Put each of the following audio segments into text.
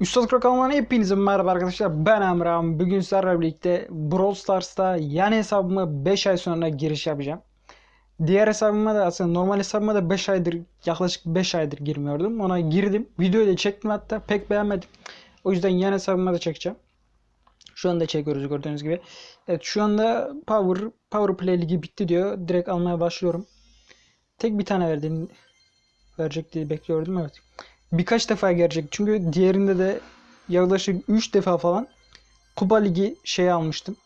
Üstad Krakal'dan hepinize merhaba arkadaşlar. Ben Emrah'ım. Bugün sizlerle birlikte Brawl Stars'ta yani hesabıma 5 ay sonra giriş yapacağım. Diğer hesabıma da aslında normal hesabıma da 5 aydır yaklaşık 5 aydır girmiyordum. Ona girdim. Videoyu da çektim hatta pek beğenmedim. O yüzden yan hesabıma da çekeceğim. Şu anda çekiyoruz gördüğünüz gibi. Evet şu anda Power Power Play ligi bitti diyor. Direkt almaya başlıyorum. Tek bir tane verdi. Verecek diye bekliyordum evet birkaç defa gelecek. Çünkü diğerinde de yaklaşık 3 defa falan Kupa Ligi şey almıştım.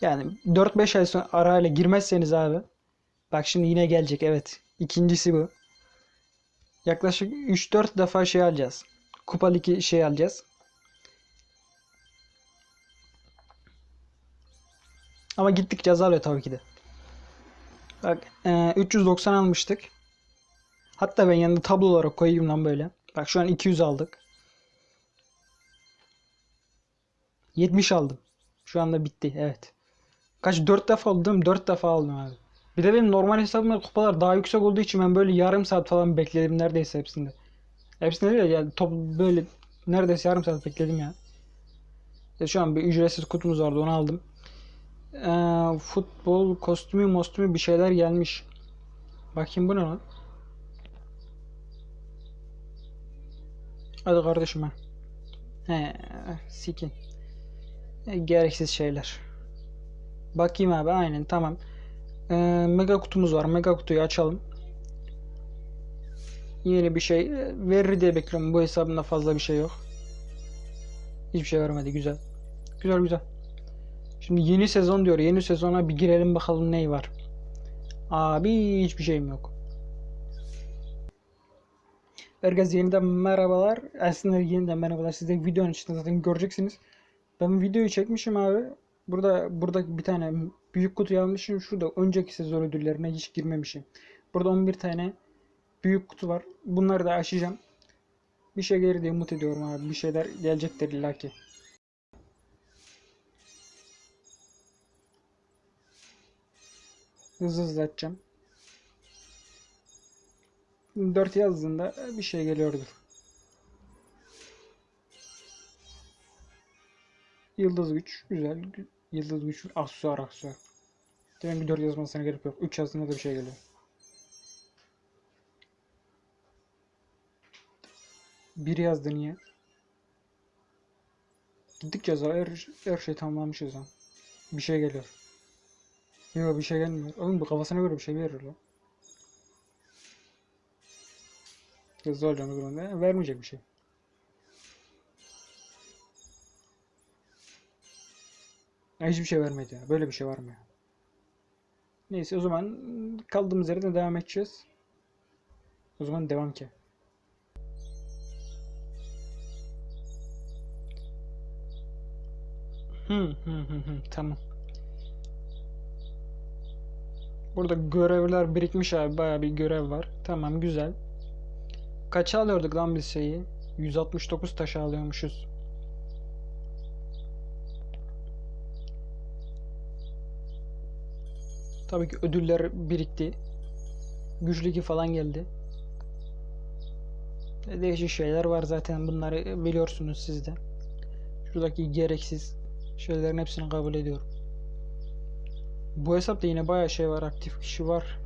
Yani 4-5 ay sonra arayla girmezseniz abi. Bak şimdi yine gelecek evet. İkincisi bu. Yaklaşık 3-4 defa şey alacağız. Kupa Ligi şey alacağız. Ama gittikçe azalıyor tabii ki de. Bak e, 390 almıştık. Hatta ben yanında tablo olarak koyayım lan böyle. Bak şu an 200 aldık. 70 aldım. Şu anda bitti. Evet. Kaç 4 defa aldım. 4 defa aldım abi. Bir de benim normal hesabımda kupalar daha yüksek olduğu için ben böyle yarım saat falan bekledim neredeyse hepsinde. Hepsinde değil yani top böyle neredeyse yarım saat bekledim ya. ya şu an bir ücretsiz kutumuz vardı onu aldım. Ee, futbol kostümü mostümü bir şeyler gelmiş. Bakayım bu ne lan? Hadi kardeşim ha. He, sikin. E, gereksiz şeyler. Bakayım abi aynen tamam. Ee, mega kutumuz var. Mega kutuyu açalım. Yeni bir şey e, verir diye bekliyorum. Bu hesabımda fazla bir şey yok. Hiçbir şey vermedi. Güzel. Güzel güzel. Şimdi yeni sezon diyor. Yeni sezona bir girelim bakalım ney var. Abi hiçbir şeyim yok. Herkese yeniden merhabalar. Aslında yeniden merhabalar. Siz de videonun içinde zaten göreceksiniz. Ben videoyu çekmişim abi. Burada burada bir tane büyük kutu almışım. Şurada önceki sezon ödüllerine hiç girmemişim. Burada 11 tane büyük kutu var. Bunları da açacağım. Bir şey gelir diye umut ediyorum abi. Bir şeyler gelecektir illaki. Hızlı hızlı açacağım. 4 yazdığında bir şey geliyordur. Yıldız güç. Güzel. Yıldız güç. Aksesuar aksesuar. Demek ki 4 yazmasına gerek yok. 3 yazdığında da bir şey geliyor. Bir yazdı niye? Gittikçe yazar. Her, her şey tamamlamışız lan. Bir şey geliyor. Yok bir şey gelmiyor. Oğlum bu kafasına göre bir şey verir lan. Hızlı olacağım o zaman da vermeyecek bir şey. Ya hiçbir şey vermedi ya. Böyle bir şey var mı ya? Neyse o zaman kaldığımız yerden devam edeceğiz. O zaman devam ki. Hı hı hı hı tamam. Burada görevler birikmiş abi. Baya bir görev var. Tamam güzel. Kaça alıyorduk lan biz şeyi? 169 taşı alıyormuşuz. Tabii ki ödüller birikti. Güç ligi falan geldi. E, değişik şeyler var zaten bunları biliyorsunuz siz de. Şuradaki gereksiz şeylerin hepsini kabul ediyorum. Bu hesapta yine bayağı şey var aktif kişi var.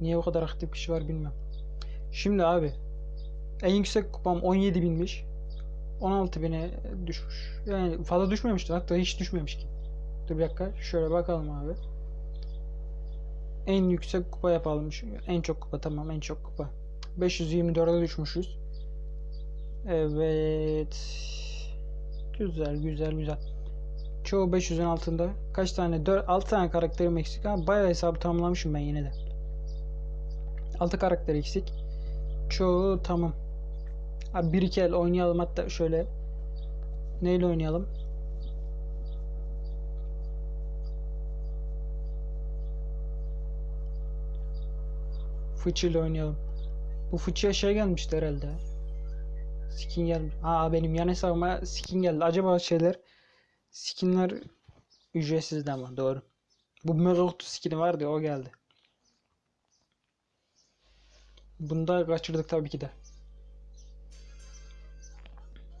Niye o kadar aktif kişi var bilmiyorum. Şimdi abi en yüksek kupam 17 binmiş. 16 bine düşmüş. Yani fazla düşmemişti. Hatta hiç düşmemiş ki. Dur bir dakika. Şöyle bakalım abi. En yüksek kupa yapalım. En çok kupa tamam en çok kupa. 524'e düşmüşüz. Evet. Güzel güzel güzel. Çoğu 500'ün altında. Kaç tane? 4 6 tane karakterim eksik ama bayağı hesabı tamamlamışım ben yine de. 6 karakter eksik. Çoğu tamam. Abi bir iki el oynayalım hatta şöyle. Neyle oynayalım? Fıçıyla oynayalım. Bu fıçıya şey gelmişti herhalde. Skin gelmiş. Aa benim yan hesabıma skin geldi. Acaba şeyler skinler ücretsizdi ama doğru. Bu mega kutu skini vardı o geldi. Bunda kaçırdık tabii ki de.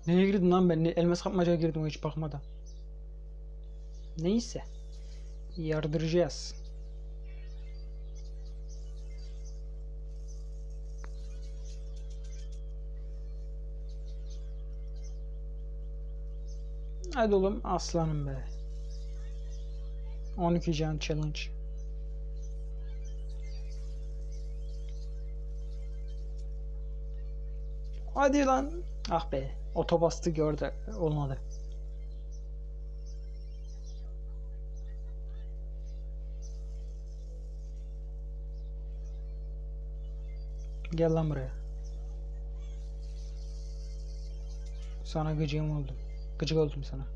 Neye girdim lan ben? Elmas kapmacaya girdim hiç bakmadan. Neyse. Yardıracağız. Hadi oğlum aslanım be. 12 can challenge. Hadi lan. Ah be. Otobastı gördü. Olmadı. Gel lan buraya. Sana gıcığım oldum. Gıcık oldum sana.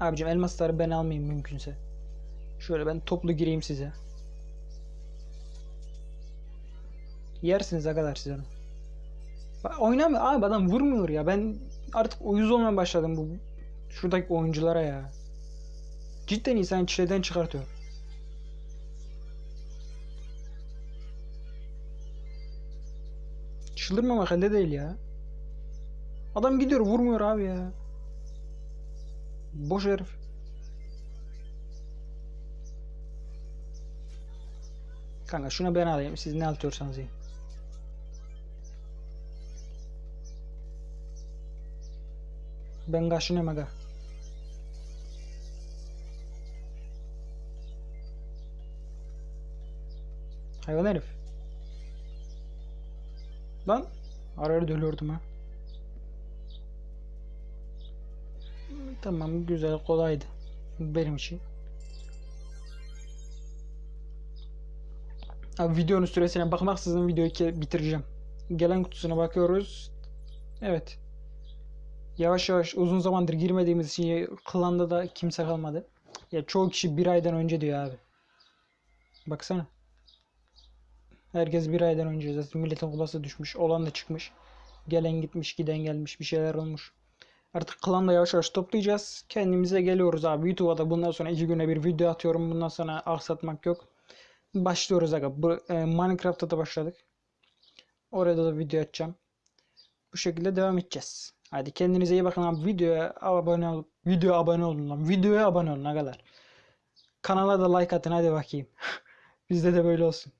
Abicim elmasları ben almayayım mümkünse. Şöyle ben toplu gireyim size. Yersiniz kadar siz onu. Oynamıyor abi adam vurmuyor ya. Ben artık uyuz olmaya başladım bu şuradaki oyunculara ya. Cidden insan çileden çıkartıyor. Çıldırmamak elde değil ya. Adam gidiyor vurmuyor abi ya. Boş herif. Kanka şunu ben alayım. Siz ne atıyorsanız yiyin. Ben kaşınıyorum aga. Hayvan herif. Lan. Ara ara dölüyordum ha. Tamam güzel kolaydı. Benim için. Abi videonun süresine bakmaksızın videoyu bitireceğim. Gelen kutusuna bakıyoruz. Evet. Yavaş yavaş uzun zamandır girmediğimiz için klanda da kimse kalmadı. Ya çoğu kişi bir aydan önce diyor abi. Baksana. Herkes bir aydan önce zaten milletin kulası düşmüş. Olan da çıkmış. Gelen gitmiş, giden gelmiş. Bir şeyler olmuş. Artık klanda yavaş yavaş toplayacağız. Kendimize geliyoruz abi. YouTube'a da bundan sonra iki güne bir video atıyorum. Bundan sonra aksatmak yok. Başlıyoruz aga. Bu, e, Minecraft'ta da başladık. Orada da video atacağım. Bu şekilde devam edeceğiz. Hadi kendinize iyi bakın abi. Videoya abone ol. Videoya abone olun lan. Videoya abone olun agalar. Kanala da like atın hadi bakayım. Bizde de böyle olsun.